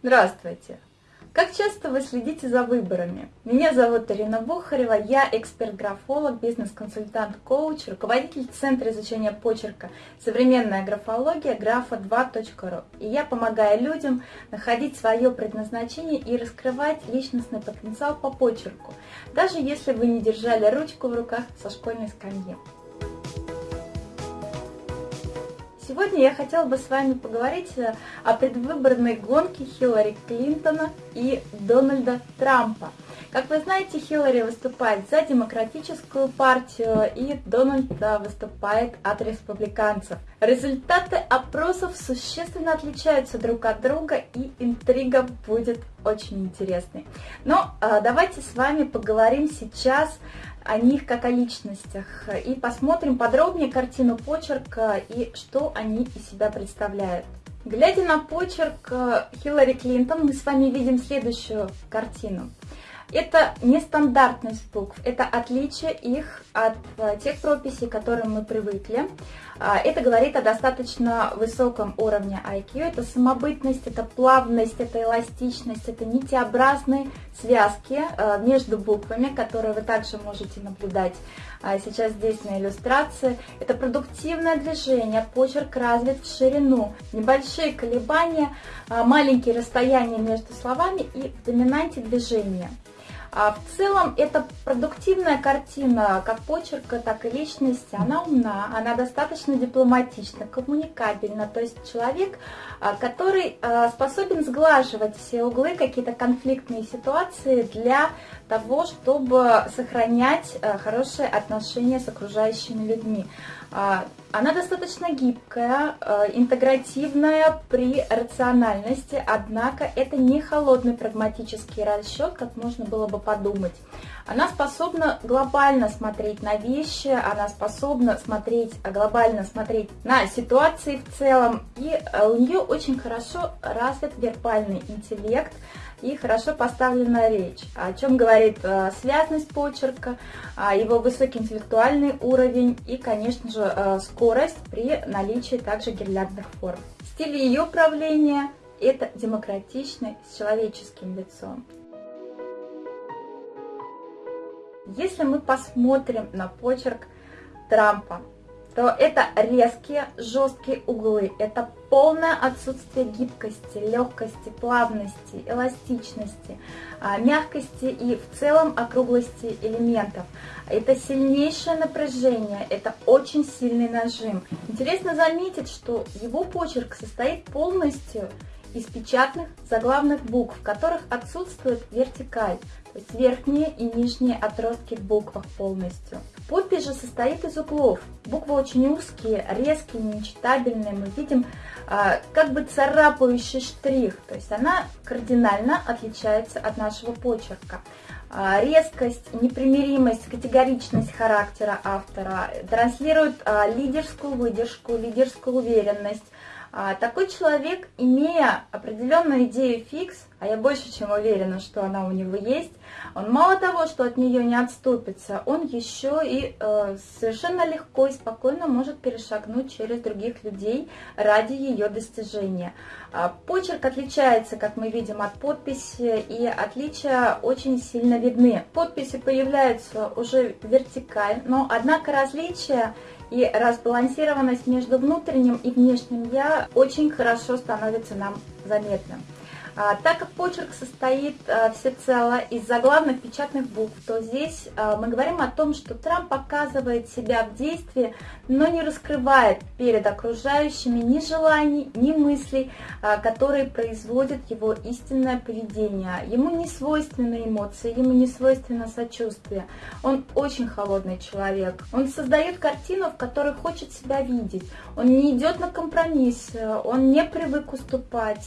Здравствуйте! Как часто вы следите за выборами? Меня зовут Ирина Бухарева, я эксперт-графолог, бизнес-консультант, коуч, руководитель Центра изучения почерка «Современная графология» графа2.ру. И я помогаю людям находить свое предназначение и раскрывать личностный потенциал по почерку, даже если вы не держали ручку в руках со школьной скамьи. Сегодня я хотела бы с вами поговорить э, о предвыборной гонке Хиллари Клинтона и Дональда Трампа. Как вы знаете, Хиллари выступает за демократическую партию, и Дональд выступает от республиканцев. Результаты опросов существенно отличаются друг от друга, и интрига будет очень интересной. Но э, давайте с вами поговорим сейчас о них как о личностях и посмотрим подробнее картину почерка и что они из себя представляют. Глядя на почерк э, Хиллари Клинтон, мы с вами видим следующую картину. Это нестандартность букв, это отличие их от э, тех прописей, к которым мы привыкли. А, это говорит о достаточно высоком уровне IQ, это самобытность, это плавность, это эластичность, это нитеобразные связки э, между буквами, которые вы также можете наблюдать а, сейчас здесь на иллюстрации. Это продуктивное движение, почерк развит в ширину, небольшие колебания, а, маленькие расстояния между словами и в доминанте движения. А в целом это продуктивная картина, как почерка, так и личности. Она умна, она достаточно дипломатична, коммуникабельна. То есть человек, а, который а, способен сглаживать все углы, какие-то конфликтные ситуации для того, чтобы сохранять хорошие отношения с окружающими людьми. Она достаточно гибкая, интегративная при рациональности, однако это не холодный прагматический расчет, как можно было бы подумать. Она способна глобально смотреть на вещи, она способна смотреть, глобально смотреть на ситуации в целом, и э, у нее очень хорошо развит вербальный интеллект и хорошо поставленная речь, о чем говорит э, связность почерка, э, его высокий интеллектуальный уровень и, конечно же, э, скорость при наличии также гирляндных форм. Стиль ее правления – это демократичный с человеческим лицом. Если мы посмотрим на почерк Трампа, то это резкие, жесткие углы, это полное отсутствие гибкости, легкости, плавности, эластичности, а, мягкости и в целом округлости элементов. Это сильнейшее напряжение, это очень сильный нажим. Интересно заметить, что его почерк состоит полностью из печатных заглавных букв, в которых отсутствует вертикаль, то есть верхние и нижние отростки в буквах полностью. Подпись же состоит из углов. Буквы очень узкие, резкие, нечитабельные. Мы видим а, как бы царапающий штрих, то есть она кардинально отличается от нашего почерка. А, резкость, непримиримость, категоричность характера автора транслирует а, лидерскую выдержку, лидерскую уверенность, такой человек, имея определенную идею фикс, а я больше чем уверена, что она у него есть, он мало того, что от нее не отступится, он еще и э, совершенно легко и спокойно может перешагнуть через других людей ради ее достижения. А, почерк отличается, как мы видим, от подписи, и отличия очень сильно видны. Подписи появляются уже вертикаль, но однако различия и разбалансированность между внутренним и внешним «я» очень хорошо становится нам заметным. А, так как почерк состоит а, всецело из заглавных печатных букв, то здесь а, мы говорим о том, что Трамп показывает себя в действии, но не раскрывает перед окружающими ни желаний, ни мыслей, которые производят его истинное поведение. Ему не свойственны эмоции, ему не свойственно сочувствие. Он очень холодный человек. Он создает картину, в которой хочет себя видеть. Он не идет на компромисс, он не привык уступать.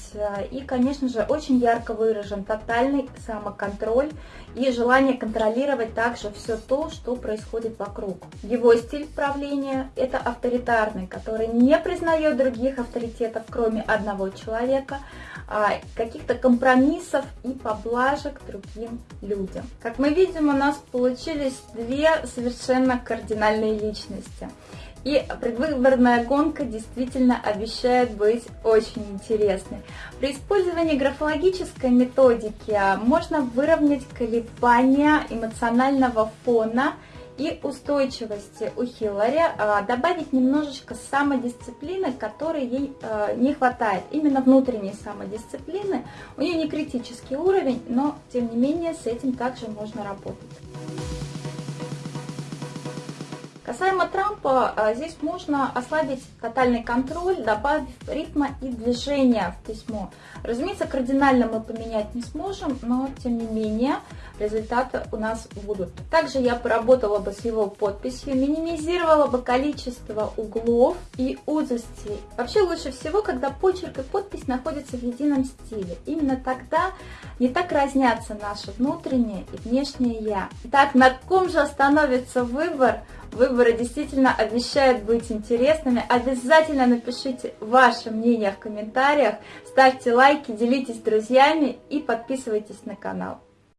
И, конечно же, очень ярко выражен тотальный самоконтроль и желание контролировать также все то, что происходит вокруг. Его стиль правления – это авторитарный, который не признает других авторитетов, кроме одного человека, а каких-то компромиссов и поблажек другим людям. Как мы видим, у нас получились две совершенно кардинальные личности. И предвыборная гонка действительно обещает быть очень интересной. При использовании графологической методики можно выровнять колебания эмоционального фона и устойчивости у Хиллари, а, добавить немножечко самодисциплины, которой ей а, не хватает. Именно внутренней самодисциплины. У нее не критический уровень, но тем не менее с этим также можно работать. Касаемо Трампа, а, здесь можно ослабить тотальный контроль, добавив ритма и движения в письмо. Разумеется, кардинально мы поменять не сможем, но тем не менее результаты у нас будут. Также я поработала бы с его подписью, минимизировала бы количество углов и узостей. Вообще лучше всего, когда почерк и подпись находятся в едином стиле. Именно тогда не так разнятся наши внутренние и внешние «я». Итак, на ком же остановится выбор? Выборы действительно обещают быть интересными. Обязательно напишите ваше мнение в комментариях, ставьте лайки, делитесь с друзьями и подписывайтесь на канал.